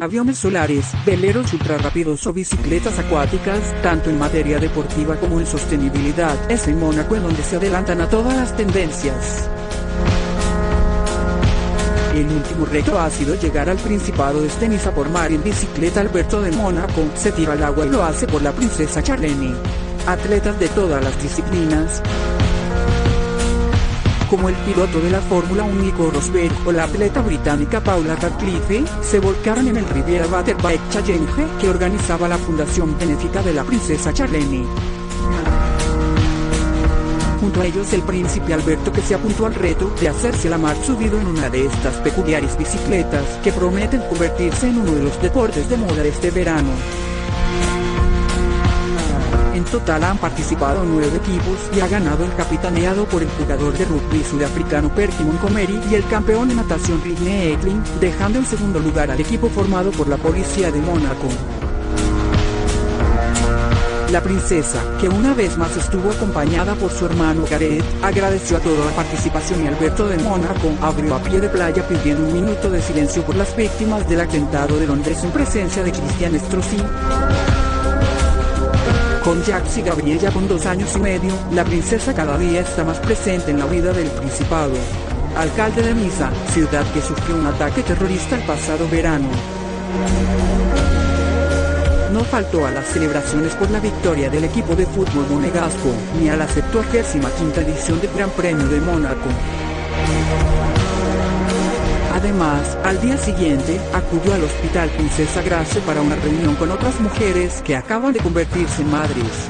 aviones solares, veleros ultrarrápidos o bicicletas acuáticas, tanto en materia deportiva como en sostenibilidad. Es en Mónaco en donde se adelantan a todas las tendencias. El último reto ha sido llegar al Principado de Esteniza por mar en bicicleta Alberto de Mónaco, se tira al agua y lo hace por la princesa Charlene. Atletas de todas las disciplinas, como el piloto de la Fórmula 1 Nico Rosberg o la atleta británica Paula Radcliffe, se volcaron en el Riviera Butterbike Challenge que organizaba la Fundación Benéfica de la Princesa Charlene. Junto a ellos el príncipe Alberto que se apuntó al reto de hacerse la mar subido en una de estas peculiares bicicletas que prometen convertirse en uno de los deportes de moda de este verano. En total han participado nueve equipos y ha ganado el capitaneado por el jugador de rugby sudafricano Perky Montgomery y el campeón de natación Ridney Eklund, dejando en segundo lugar al equipo formado por la policía de Mónaco. La princesa, que una vez más estuvo acompañada por su hermano Gareth, agradeció a toda la participación y Alberto de Mónaco abrió a pie de playa pidiendo un minuto de silencio por las víctimas del atentado de Londres en presencia de Cristian Strozzi. Con Jax y Gabriella con dos años y medio, la princesa cada día está más presente en la vida del Principado. Alcalde de Misa, ciudad que sufrió un ataque terrorista el pasado verano no faltó a las celebraciones por la victoria del equipo de fútbol monegasco, ni a la 75 edición del Gran Premio de Mónaco. Además, al día siguiente, acudió al Hospital Princesa Grace para una reunión con otras mujeres que acaban de convertirse en madres.